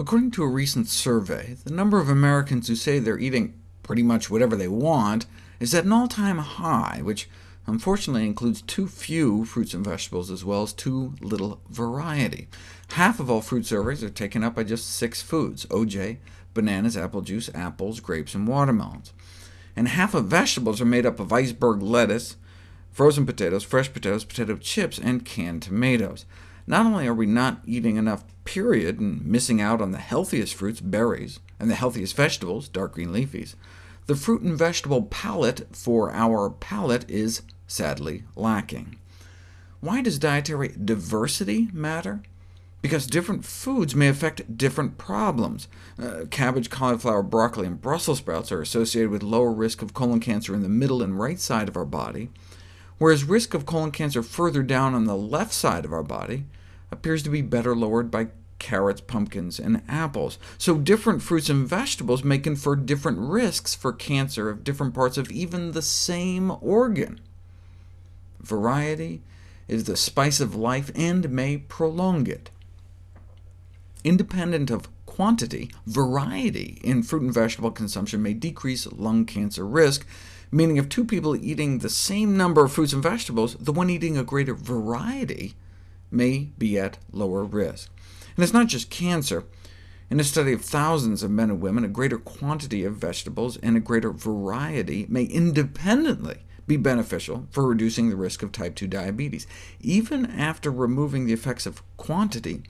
According to a recent survey, the number of Americans who say they're eating pretty much whatever they want is at an all-time high, which unfortunately includes too few fruits and vegetables, as well as too little variety. Half of all fruit surveys are taken up by just six foods— OJ, bananas, apple juice, apples, grapes, and watermelons. And half of vegetables are made up of iceberg lettuce, frozen potatoes, fresh potatoes, potato chips, and canned tomatoes. Not only are we not eating enough, period, and missing out on the healthiest fruits, berries, and the healthiest vegetables, dark green leafies, the fruit and vegetable palette for our palate is sadly lacking. Why does dietary diversity matter? Because different foods may affect different problems. Uh, cabbage, cauliflower, broccoli, and Brussels sprouts are associated with lower risk of colon cancer in the middle and right side of our body, whereas risk of colon cancer further down on the left side of our body appears to be better lowered by carrots, pumpkins, and apples. So different fruits and vegetables may confer different risks for cancer of different parts of even the same organ. Variety is the spice of life and may prolong it. Independent of quantity, variety in fruit and vegetable consumption may decrease lung cancer risk, meaning if two people eating the same number of fruits and vegetables, the one eating a greater variety may be at lower risk. And it's not just cancer. In a study of thousands of men and women, a greater quantity of vegetables and a greater variety may independently be beneficial for reducing the risk of type 2 diabetes. Even after removing the effects of quantity,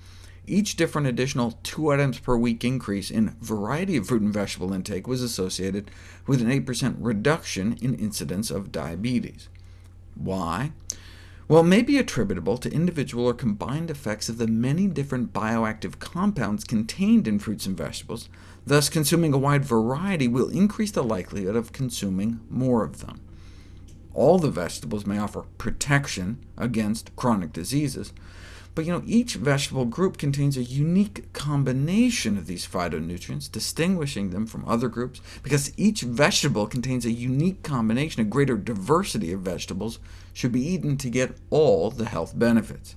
each different additional 2 items per week increase in variety of fruit and vegetable intake was associated with an 8% reduction in incidence of diabetes. Why? Well, may be attributable to individual or combined effects of the many different bioactive compounds contained in fruits and vegetables, thus consuming a wide variety will increase the likelihood of consuming more of them. All the vegetables may offer protection against chronic diseases, but you know, each vegetable group contains a unique combination of these phytonutrients, distinguishing them from other groups. Because each vegetable contains a unique combination, a greater diversity of vegetables should be eaten to get all the health benefits.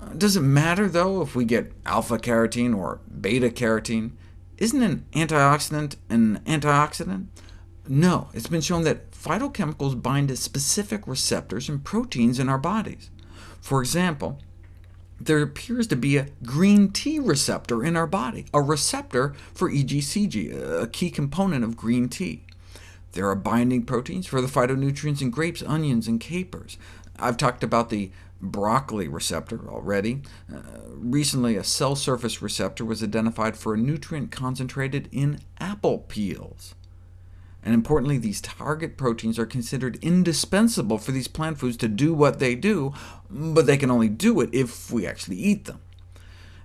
Uh, does it matter, though, if we get alpha-carotene or beta-carotene? Isn't an antioxidant an antioxidant? No, it's been shown that phytochemicals bind to specific receptors and proteins in our bodies. For example, there appears to be a green tea receptor in our body, a receptor for EGCG, a key component of green tea. There are binding proteins for the phytonutrients in grapes, onions, and capers. I've talked about the broccoli receptor already. Uh, recently, a cell surface receptor was identified for a nutrient concentrated in apple peels. And importantly, these target proteins are considered indispensable for these plant foods to do what they do, but they can only do it if we actually eat them.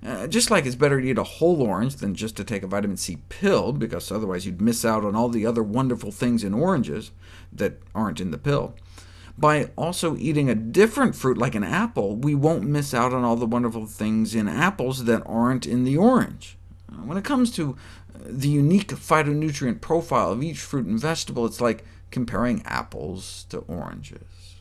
Uh, just like it's better to eat a whole orange than just to take a vitamin C pill, because otherwise you'd miss out on all the other wonderful things in oranges that aren't in the pill. By also eating a different fruit like an apple, we won't miss out on all the wonderful things in apples that aren't in the orange. Uh, when it comes to uh, the unique phytonutrient profile of each fruit and vegetable, it's like comparing apples to oranges.